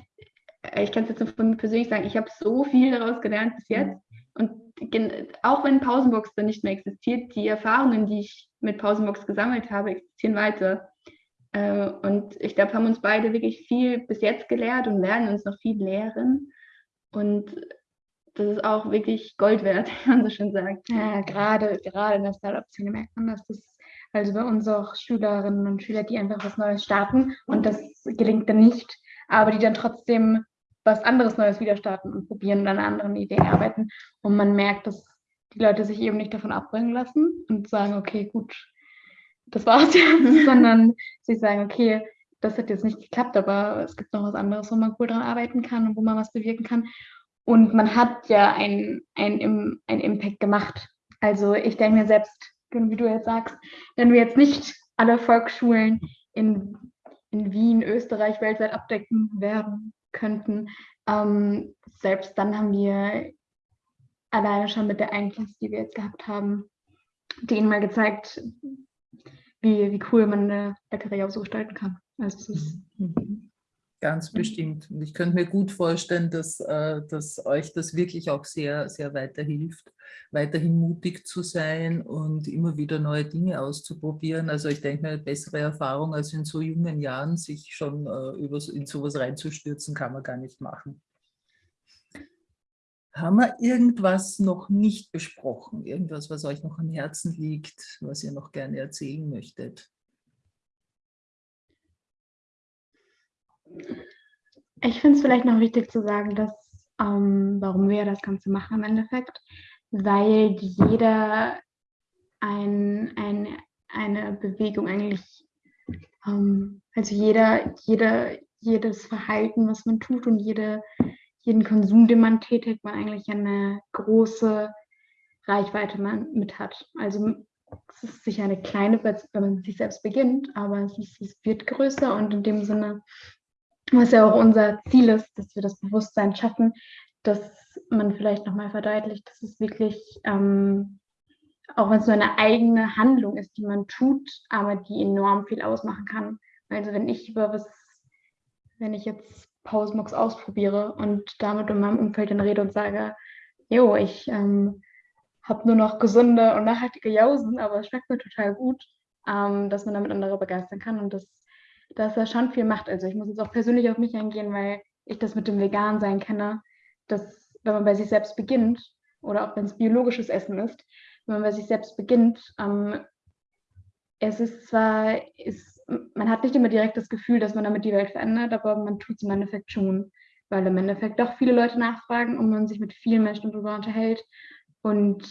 äh, ich kann es jetzt von mir persönlich sagen, ich habe so viel daraus gelernt bis jetzt. Und auch wenn Pausenbox dann nicht mehr existiert, die Erfahrungen, die ich mit Pausenbox gesammelt habe, existieren weiter. Äh, und ich glaube, haben uns beide wirklich viel bis jetzt gelehrt und werden uns noch viel lehren. Und das ist auch wirklich Gold wert, wie man so schön sagt. Ja, gerade, gerade in der Startup-Szene merkt man, dass das also bei uns auch Schülerinnen und Schüler, die einfach was Neues starten und das gelingt dann nicht, aber die dann trotzdem was anderes Neues wieder starten und probieren und an anderen Idee arbeiten. Und man merkt, dass die Leute sich eben nicht davon abbringen lassen und sagen, okay, gut, das war's jetzt, sondern sie sagen, okay, das hat jetzt nicht geklappt, aber es gibt noch was anderes, wo man cool dran arbeiten kann und wo man was bewirken kann. Und man hat ja einen ein Impact gemacht. Also ich denke mir selbst, wie du jetzt sagst, wenn wir jetzt nicht alle Volksschulen in, in Wien, Österreich weltweit abdecken werden könnten, ähm, selbst dann haben wir alleine schon mit der einen Klasse, die wir jetzt gehabt haben, denen mal gezeigt, wie, wie cool man eine Bäckerei auch so gestalten kann. Also es ist, mhm. Ganz mhm. bestimmt. Und ich könnte mir gut vorstellen, dass, äh, dass euch das wirklich auch sehr, sehr weiterhilft, weiterhin mutig zu sein und immer wieder neue Dinge auszuprobieren. Also ich denke, eine bessere Erfahrung als in so jungen Jahren, sich schon äh, in sowas reinzustürzen, kann man gar nicht machen. Haben wir irgendwas noch nicht besprochen? Irgendwas, was euch noch am Herzen liegt, was ihr noch gerne erzählen möchtet? Ich finde es vielleicht noch wichtig zu sagen, dass ähm, warum wir das Ganze machen im Endeffekt, weil jeder ein, ein, eine Bewegung eigentlich, ähm, also jeder, jeder, jedes Verhalten, was man tut und jede, jeden Konsum, den man tätigt, man eigentlich eine große Reichweite man mit hat. Also es ist sicher eine kleine, wenn man sich selbst beginnt, aber es, ist, es wird größer und in dem Sinne was ja auch unser Ziel ist, dass wir das Bewusstsein schaffen, dass man vielleicht nochmal verdeutlicht, dass es wirklich, ähm, auch wenn es nur eine eigene Handlung ist, die man tut, aber die enorm viel ausmachen kann. Also wenn ich über was, wenn ich jetzt Pausenbox ausprobiere und damit in meinem Umfeld dann rede und sage, jo, ich ähm, habe nur noch gesunde und nachhaltige Jausen, aber es schmeckt mir total gut, ähm, dass man damit andere begeistern kann und das dass er schon viel macht. Also ich muss jetzt auch persönlich auf mich eingehen, weil ich das mit dem Vegan-Sein kenne, dass wenn man bei sich selbst beginnt, oder auch wenn es biologisches Essen ist, wenn man bei sich selbst beginnt, ähm, es ist zwar, ist, man hat nicht immer direkt das Gefühl, dass man damit die Welt verändert, aber man tut es im Endeffekt schon, weil im Endeffekt doch viele Leute nachfragen und man sich mit vielen Menschen darüber unterhält und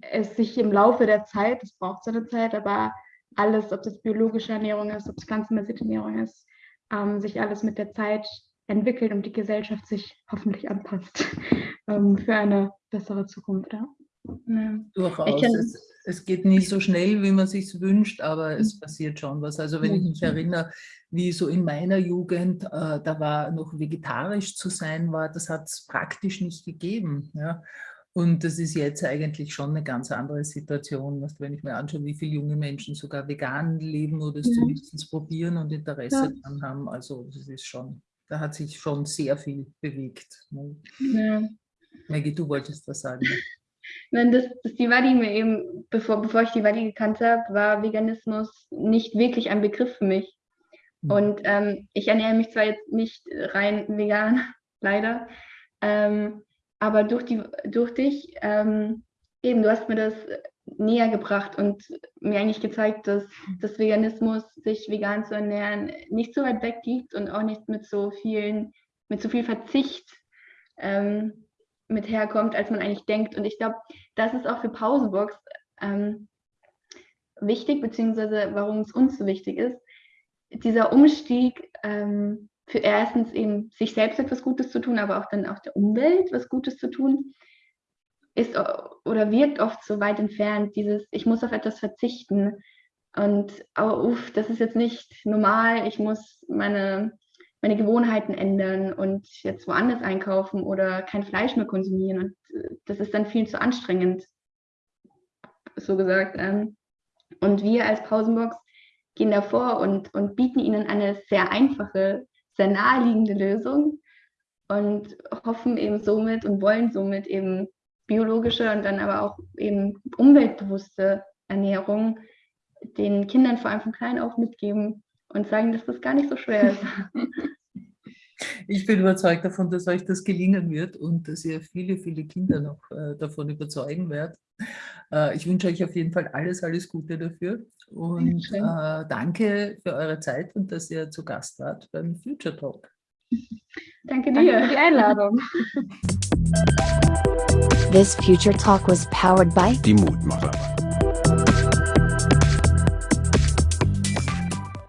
es sich im Laufe der Zeit, das braucht seine Zeit, aber alles, ob das biologische Ernährung ist, ob es pflanzenbasierte Ernährung ist, ähm, sich alles mit der Zeit entwickelt und die Gesellschaft sich hoffentlich anpasst ähm, für eine bessere Zukunft. Ja. Ja. Durchaus. Es, es, geht nicht so schnell, wie man sich wünscht, aber es mhm. passiert schon was. Also wenn ich mich erinnere, wie so in meiner Jugend, äh, da war noch vegetarisch zu sein, war, das hat es praktisch nicht gegeben. Ja. Und das ist jetzt eigentlich schon eine ganz andere Situation, wenn ich mir anschaue, wie viele junge Menschen sogar vegan leben oder es ja. zumindest probieren und Interesse ja. daran haben. Also das ist schon, da hat sich schon sehr viel bewegt. Ne? Ja. Maggie, du wolltest was sagen. Nein, das, das die Wadi mir eben, bevor, bevor ich die Wadi gekannt habe, war Veganismus nicht wirklich ein Begriff für mich. Mhm. Und ähm, ich ernähre mich zwar jetzt nicht rein vegan, leider, ähm, aber durch, die, durch dich, ähm, eben, du hast mir das näher gebracht und mir eigentlich gezeigt, dass das Veganismus, sich vegan zu ernähren, nicht so weit weg liegt und auch nicht mit so vielen, mit so viel Verzicht ähm, mit herkommt, als man eigentlich denkt. Und ich glaube, das ist auch für Pausenbox ähm, wichtig, beziehungsweise warum es uns so wichtig ist. Dieser Umstieg ähm, für erstens eben sich selbst etwas Gutes zu tun, aber auch dann auch der Umwelt was Gutes zu tun, ist oder wirkt oft so weit entfernt, dieses, ich muss auf etwas verzichten. Und oh, uff, das ist jetzt nicht normal, ich muss meine, meine Gewohnheiten ändern und jetzt woanders einkaufen oder kein Fleisch mehr konsumieren. Und äh, das ist dann viel zu anstrengend, so gesagt. Ähm. Und wir als Pausenbox gehen davor und, und bieten ihnen eine sehr einfache, sehr naheliegende Lösung und hoffen eben somit und wollen somit eben biologische und dann aber auch eben umweltbewusste Ernährung den Kindern vor allem von klein auf mitgeben und sagen, dass das gar nicht so schwer ist. Ich bin überzeugt davon, dass euch das gelingen wird und dass ihr viele, viele Kinder noch äh, davon überzeugen werdet. Äh, ich wünsche euch auf jeden Fall alles, alles Gute dafür und äh, danke für eure Zeit und dass ihr zu Gast wart beim Future Talk. Danke dir danke für die Einladung. This Future Talk was powered by die Mutmacher.